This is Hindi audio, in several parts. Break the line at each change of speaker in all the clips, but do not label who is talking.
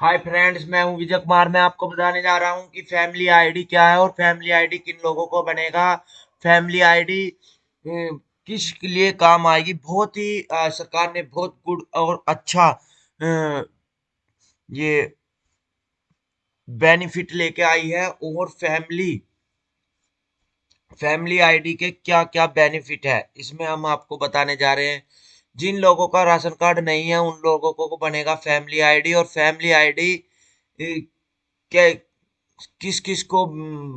हाय फ्रेंड्स मैं हूँ विजय कुमार। मैं आपको बताने जा रहा हूँ कि फैमिली आईडी क्या है और फैमिली आईडी किन लोगों को बनेगा। फैमिली आईडी किस लिए काम आएगी? बहुत ही आ, सरकार ने बहुत गुड और अच्छा आ, ये बेनिफिट लेके आई है और फैमिली फैमिली आईडी के क्या क्या बेनिफिट है इसमें हम आपको बताने जा रहे हैं। जिन लोगों का राशन कार्ड नहीं है, उन लोगों को बनेगा फैमिली आईडी और फैमिली आईडी के किस किस को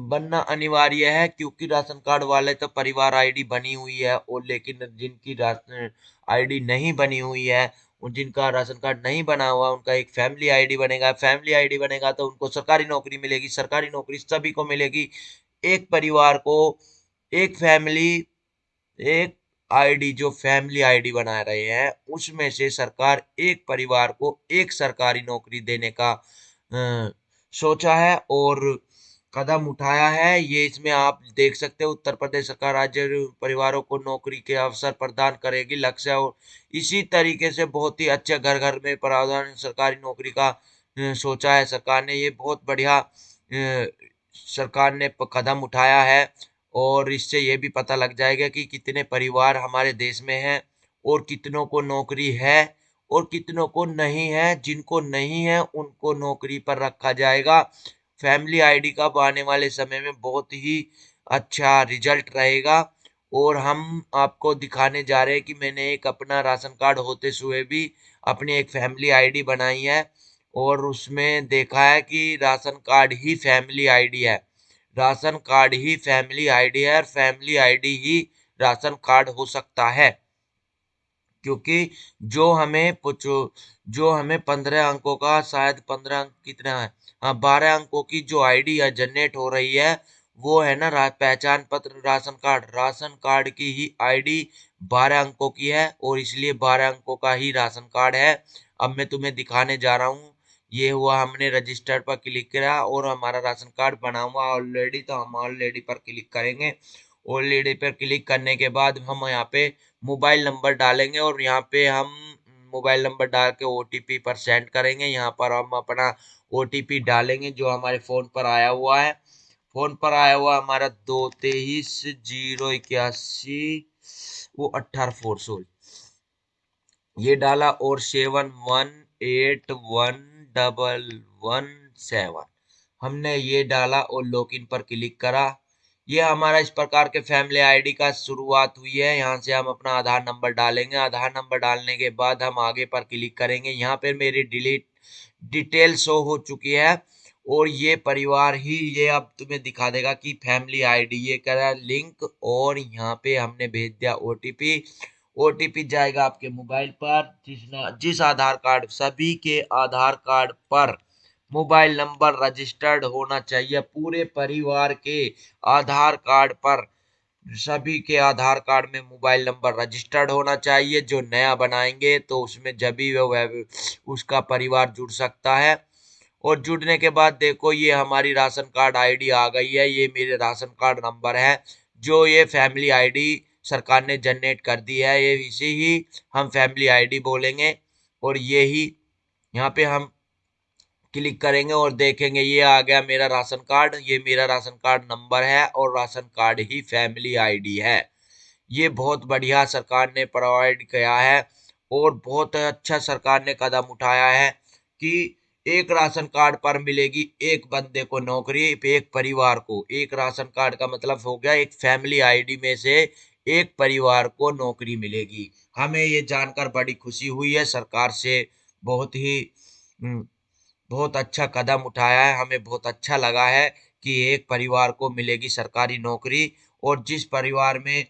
बनना अनिवार्य है? क्योंकि राशन कार्ड वाले तो परिवार आईडी बनी हुई है और लेकिन जिनकी राशन आईडी नहीं बनी हुई है जिनका राशन कार्ड नहीं बना हुआ, उनका एक फैमिली आईडी बनेगा। फैमिली आईडी बनेगा तो उनको सरकारी नौकरी मिलेगी, सरकारी नौकरी सभी को मिलेगी। एक परिवार को, एक फैमिली, एक आईडी जो फैमिली आईडी बना रहे हैं उसमें से सरकार एक परिवार को एक सरकारी नौकरी देने का आ, सोचा है और कदम उठाया है। ये इसमें आप देख सकते हो उत्तर प्रदेश सरकार राज्य परिवारों को नौकरी के अवसर प्रदान करेगी लक्ष्य और इसी तरीके से बहुत ही अच्छे घर घर में प्रावधान सरकारी नौकरी का सोचा है। सरकार ने ये बहुत बढ़िया सरकार ने कदम उठाया है। और इससे ये भी पता लग जाएगा कि कितने परिवार हमारे देश में हैं और कितनों को नौकरी है और कितनों को नहीं है, जिनको नहीं है, उनको नौकरी पर रखा जाएगा। फैमिली आईडी का आने वाले समय में बहुत ही अच्छा रिज़ल्ट रहेगा और हम आपको दिखाने जा रहे हैं कि मैंने एक अपना राशन कार्ड होते हुए भी अपनी एक फैमिली आईडी बनाई है और उसमें देखा है कि राशन कार्ड ही फैमिली आईडी है। राशन कार्ड ही फैमिली आईडी है और फैमिली आईडी ही राशन कार्ड हो सकता है। क्योंकि जो हमें जो हमें पंद्रह अंकों का, शायद पंद्रह अंक कितना है हाँ बारह अंकों की जो आईडी है जनरेट हो रही है, वो है ना पहचान पत्र, राशन कार्ड। राशन कार्ड की ही आईडी बारह अंकों की है और इसलिए बारह अंकों का ही राशन कार्ड है। अब मैं तुम्हें दिखाने जा रहा हूँ ये हुआ हमने रजिस्टर पर क्लिक किया और हमारा राशन कार्ड बना हुआ ऑलरेडी तो हम ऑलरेडी पर क्लिक करेंगे। ऑलरेडी पर क्लिक करने के बाद हम यहाँ पे मोबाइल नंबर डालेंगे और यहाँ पे हम मोबाइल नंबर डाल के ओ पर सेंड करेंगे। यहाँ पर हम अपना ओटीपी डालेंगे जो हमारे फ़ोन पर आया हुआ है। फ़ोन पर आया हुआ हमारा दो तेईस ज़ीरो इक्यासी, वो अट्ठारह फोर सोलह। ये डाला और seven one eight one double one seven हमने ये डाला और लॉगिन पर क्लिक करा। ये हमारा इस प्रकार के फैमिली आईडी का शुरुआत हुई है। यहाँ से हम अपना आधार नंबर डालेंगे। आधार नंबर डालने के बाद हम आगे पर क्लिक करेंगे। यहाँ पर मेरी डिलीट डिटेल शो हो चुकी है और ये परिवार ही ये अब तुम्हें दिखा देगा कि फैमिली आईडी ये करा। लिंक और यहाँ पे हमने भेज दिया ओटीपी ओटीपी जाएगा आपके मोबाइल पर, जिस जिस आधार कार्ड, सभी के आधार कार्ड पर मोबाइल नंबर रजिस्टर्ड होना चाहिए। पूरे परिवार के आधार कार्ड पर, सभी के आधार कार्ड में मोबाइल नंबर रजिस्टर्ड होना चाहिए। जो नया बनाएँगे तो उसमें जब भी वह उसका परिवार जुड़ सकता है। और जुड़ने के बाद देखो, ये हमारी राशन कार्ड आईडी आ गई है। ये मेरे राशन कार्ड नंबर है। जो ये फैमिली आईडी सरकार ने जनरेट कर दी है, ये इसे ही हम फैमिली आईडी बोलेंगे और ये ही यहाँ पे हम क्लिक करेंगे और देखेंगे, ये आ गया मेरा राशन कार्ड, ये मेरा राशन कार्ड नंबर है और राशन कार्ड ही फैमिली आईडी है। ये बहुत बढ़िया सरकार ने प्रोवाइड किया है और बहुत अच्छा सरकार ने कदम उठाया है कि एक राशन कार्ड पर मिलेगी एक बंदे को नौकरी, एक परिवार को। एक राशन कार्ड का मतलब हो गया एक फैमिली आईडी में से एक परिवार को नौकरी मिलेगी। हमें ये जानकर बड़ी खुशी हुई है। सरकार से बहुत ही हम्म, बहुत अच्छा कदम उठाया है। हमें बहुत अच्छा लगा है कि एक परिवार को मिलेगी सरकारी नौकरी और जिस परिवार में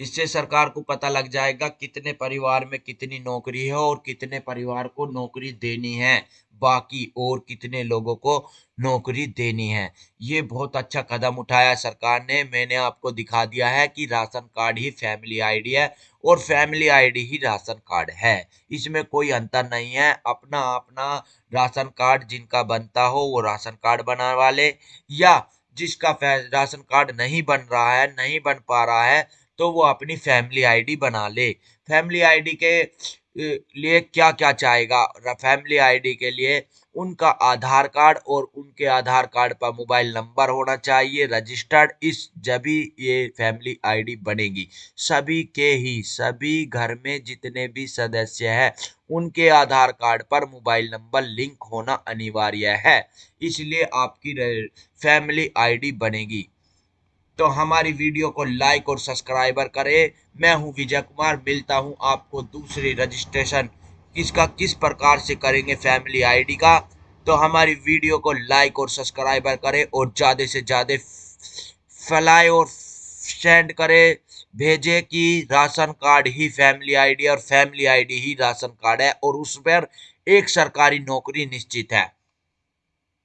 इससे सरकार को पता लग जाएगा कितने परिवार में कितनी नौकरी है और कितने परिवार को नौकरी देनी है। बाकी और कितने लोगों को नौकरी देनी है। ये बहुत अच्छा कदम उठाया सरकार ने। मैंने आपको दिखा दिया है कि राशन कार्ड ही फैमिली आईडी है और फैमिली आईडी ही राशन कार्ड है। इसमें कोई अंतर नहीं है। अपना अपना राशन कार्ड जिनका बनता हो वो राशन कार्ड बना वाले या जिसका राशन कार्ड नहीं बन रहा है, नहीं बन पा रहा है तो वो अपनी फैमिली आईडी बना ले। फैमिली आईडी के लिए क्या क्या चाहेगा? फैमिली आईडी के लिए उनका आधार कार्ड और उनके आधार कार्ड पर मोबाइल नंबर होना चाहिए रजिस्टर्ड इस जभी ये फैमिली आईडी बनेगी। सभी के ही, सभी घर में जितने भी सदस्य हैं, उनके आधार कार्ड पर मोबाइल नंबर लिंक होना अनिवार्य है। इसलिए आपकी फैमिली आईडी बनेगी। तो हमारी वीडियो को लाइक और सब्सक्राइबर करें। मैं हूँ विजय कुमार, मिलता हूँ आपको दूसरी रजिस्ट्रेशन किसका, किस प्रकार से करेंगे फैमिली आईडी का। तो हमारी वीडियो को लाइक और सब्सक्राइबर करें और ज़्यादा से ज़्यादा फैलाए और सेंड करें। भेजे कि राशन कार्ड ही फैमिली आईडी और फैमिली आईडी ही राशन कार्ड है और उस पर एक सरकारी नौकरी निश्चित है।